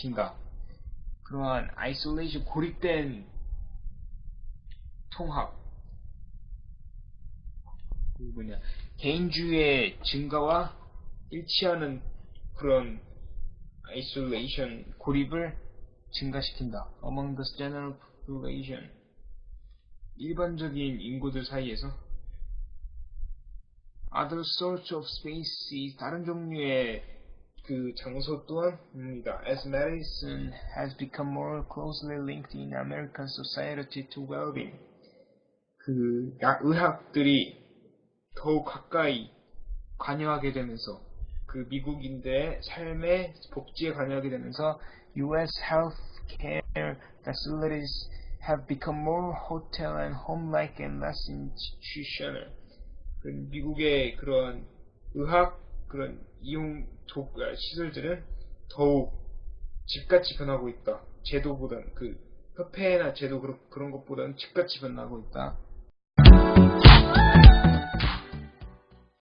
증가시킨다. 그러한 isolation 고립된 통합 그 뭐냐 개인주의의 증가와 일치하는 그런 isolation 고립을 증가시킨다. Among the general population 일반적인 인구들 사이에서 other sorts of spaces 다른 종류의 그 장소 또한입니다. As medicine has become more closely linked in American society to well-being 그 약, 의학들이 더욱 가까이 관여하게 되면서 그 미국인들의 삶의 복지에 관여하게 되면서 U.S. healthcare facilities have become more hotel and home-like and less institutional. 그 미국의 그런 의학 그런 이용 도, 아, 시설들은 더욱 집같이 변하고 있다. 제도보다는 그 협회나 제도 그런, 그런 것보다는 집같이 변하고 있다.